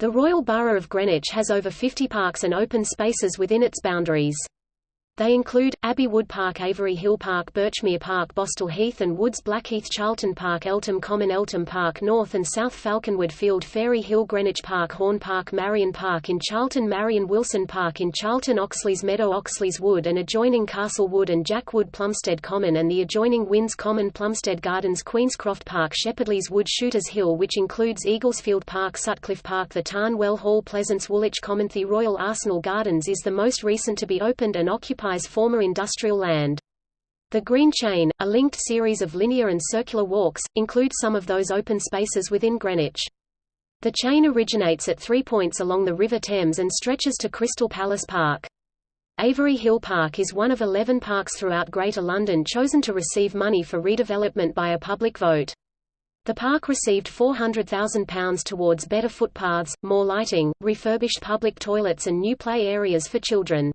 The Royal Borough of Greenwich has over 50 parks and open spaces within its boundaries. They include, Abbey Wood Park Avery Hill Park Birchmere Park Bostall Heath and Woods Blackheath Charlton Park Eltham Common Eltham Park North and South Falconwood Field Fairy Hill Greenwich Park Horn Park Maryon Park in Charlton Maryon Wilson Park in Charlton Oxleas Meadow Oxleas Wood and adjoining Castle Wood and Jack Wood Plumstead Common and the adjoining Winn's Common Plumstead Gardens Queenscroft Park Shepherdleas Wood Shooters Hill which includes Eaglesfield Park Sutcliffe Park The Tarn Well Hall Pleasaunce Woolwich Common The Royal Arsenal Gardens is the most recent to be opened and occupies former industrial land. The Green Chain, a linked series of linear and circular walks, include some of those open spaces within Greenwich. The chain originates at three points along the River Thames and stretches to Crystal Palace Park. Avery Hill Park is one of 11 parks throughout Greater London chosen to receive money for redevelopment by a public vote. The park received £400,000 towards better footpaths, more lighting, refurbished public toilets and new play areas for children.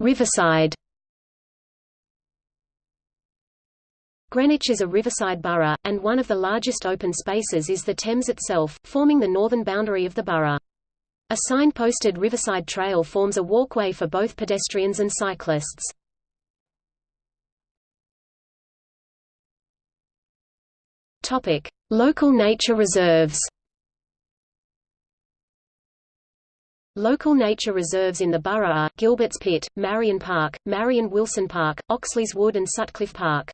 Riverside. Greenwich is a riverside borough, and one of the largest open spaces is the Thames itself, forming the northern boundary of the borough. A sign-posted Riverside Trail forms a walkway for both pedestrians and cyclists. Local nature reserves. Local nature reserves in the borough are, Gilbert's Pit, Maryon Park, Maryon Wilson Park, Oxleas Wood and Sutcliffe Park.